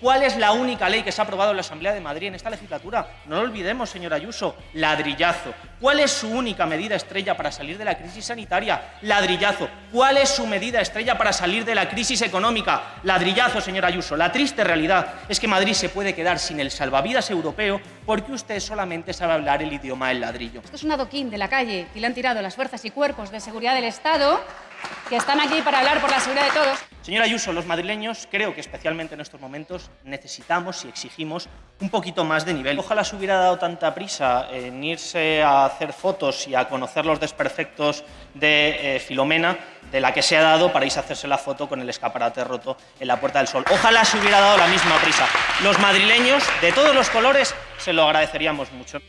¿Cuál es la única ley que se ha aprobado en la Asamblea de Madrid en esta legislatura? No lo olvidemos, señor Ayuso, ladrillazo. ¿Cuál es su única medida estrella para salir de la crisis sanitaria? Ladrillazo. ¿Cuál es su medida estrella para salir de la crisis económica? Ladrillazo, señor Ayuso. La triste realidad es que Madrid se puede quedar sin el salvavidas europeo porque usted solamente sabe hablar el idioma del ladrillo. Esto es un adoquín de la calle que le han tirado las fuerzas y cuerpos de seguridad del Estado que están aquí para hablar por la seguridad de todos. Señora Ayuso, los madrileños creo que especialmente en estos momentos necesitamos y exigimos un poquito más de nivel. Ojalá se hubiera dado tanta prisa en irse a hacer fotos y a conocer los desperfectos de eh, Filomena de la que se ha dado para irse a hacerse la foto con el escaparate roto en la Puerta del Sol. Ojalá se hubiera dado la misma prisa. Los madrileños, de todos los colores, se lo agradeceríamos mucho.